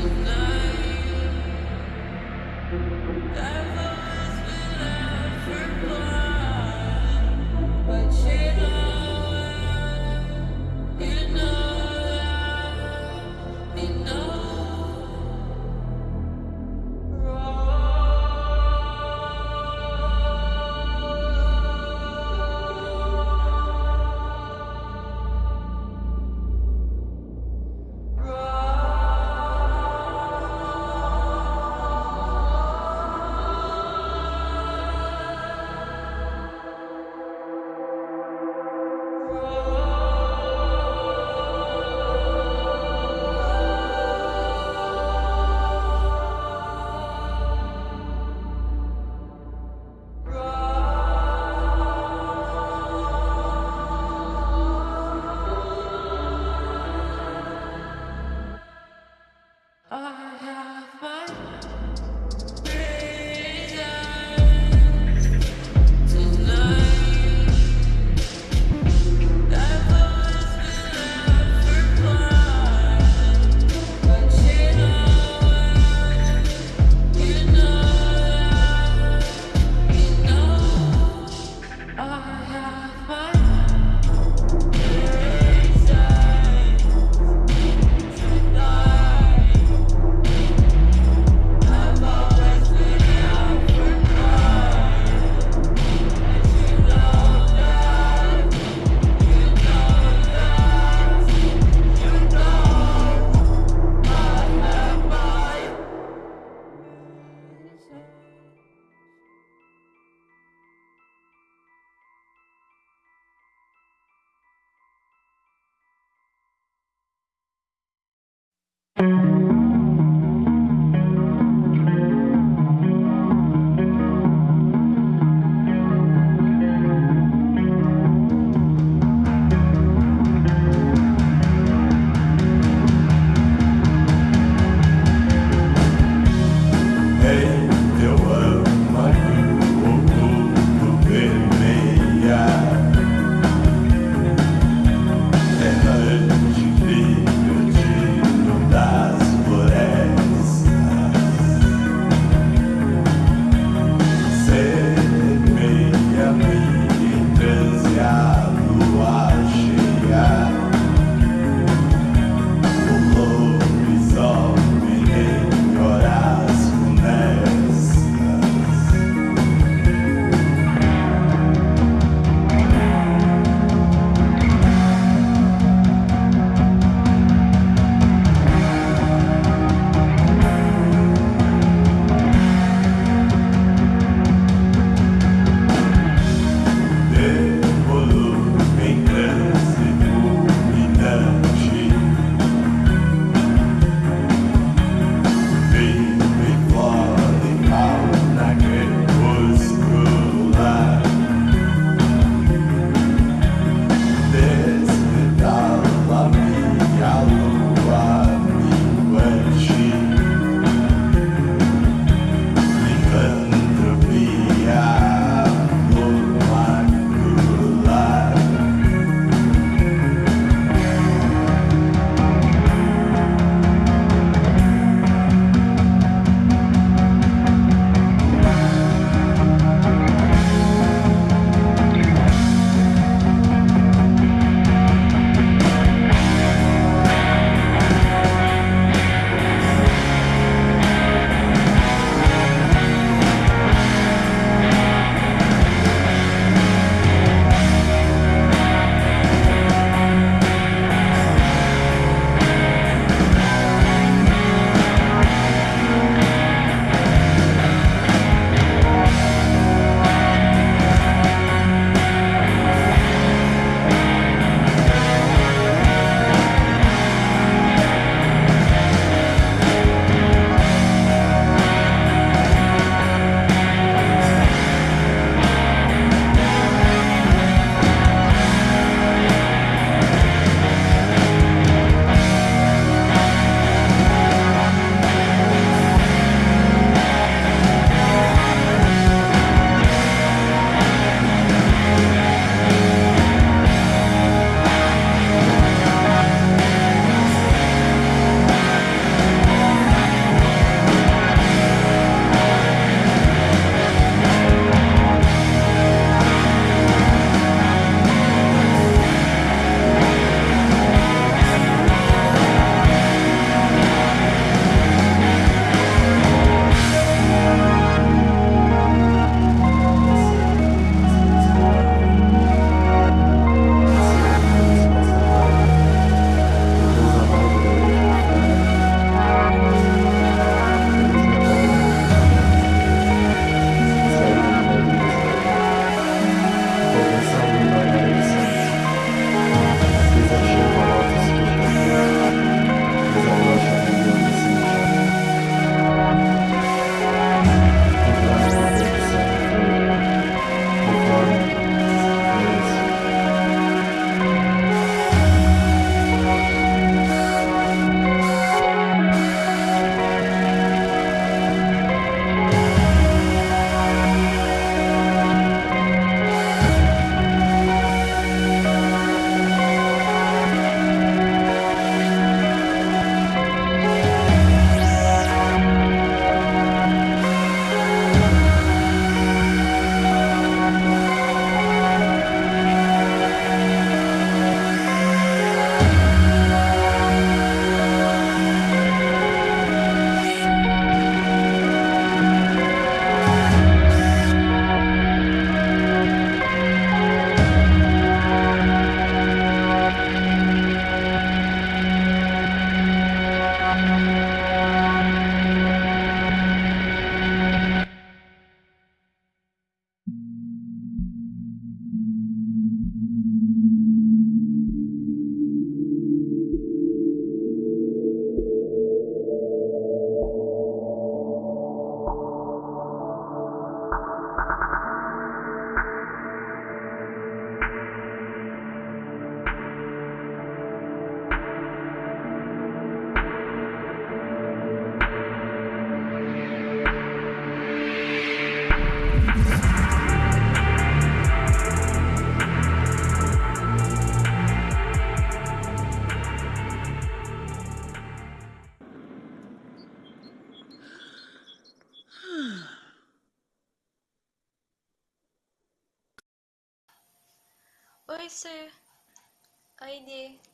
있는 Oi. Oi,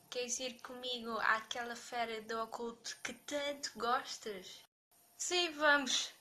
Queres ir comigo àquela feira do oculto que tanto gostas? Sim, vamos.